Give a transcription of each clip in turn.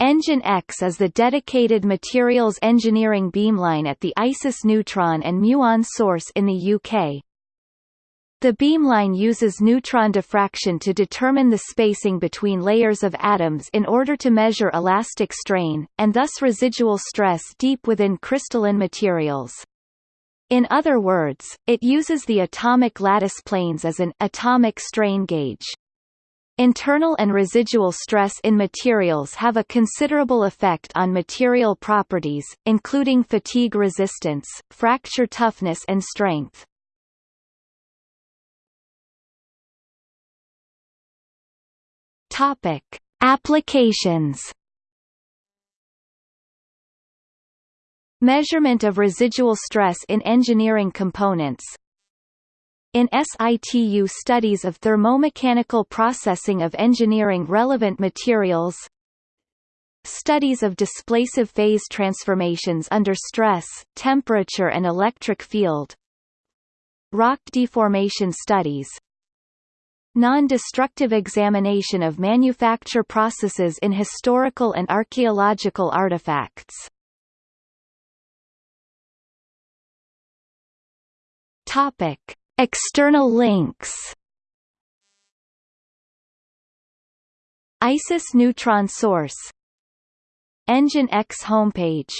ENGIN-X is the dedicated materials engineering beamline at the ISIS neutron and muon source in the UK. The beamline uses neutron diffraction to determine the spacing between layers of atoms in order to measure elastic strain, and thus residual stress deep within crystalline materials. In other words, it uses the atomic lattice planes as an atomic strain gauge. Internal and residual stress in materials have a considerable effect on material properties, including fatigue resistance, fracture toughness and strength. Topic: Applications Measurement of residual stress in engineering components In situ studies of thermomechanical processing of engineering relevant materials Studies of displacive phase transformations under stress, temperature and electric field Rock deformation studies Non-destructive examination of manufacture processes in historical and archaeological artifacts. Topic: External links. ISIS neutron source. ENGIN-X homepage.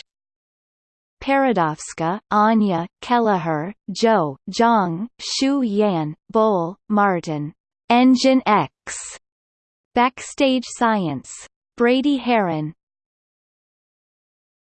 Paradowska, Anya, Kelleher, Joe, Zhang, Shu Yan, Bohl, Martin. ENGIN-X. Backstage Science. Brady Haran,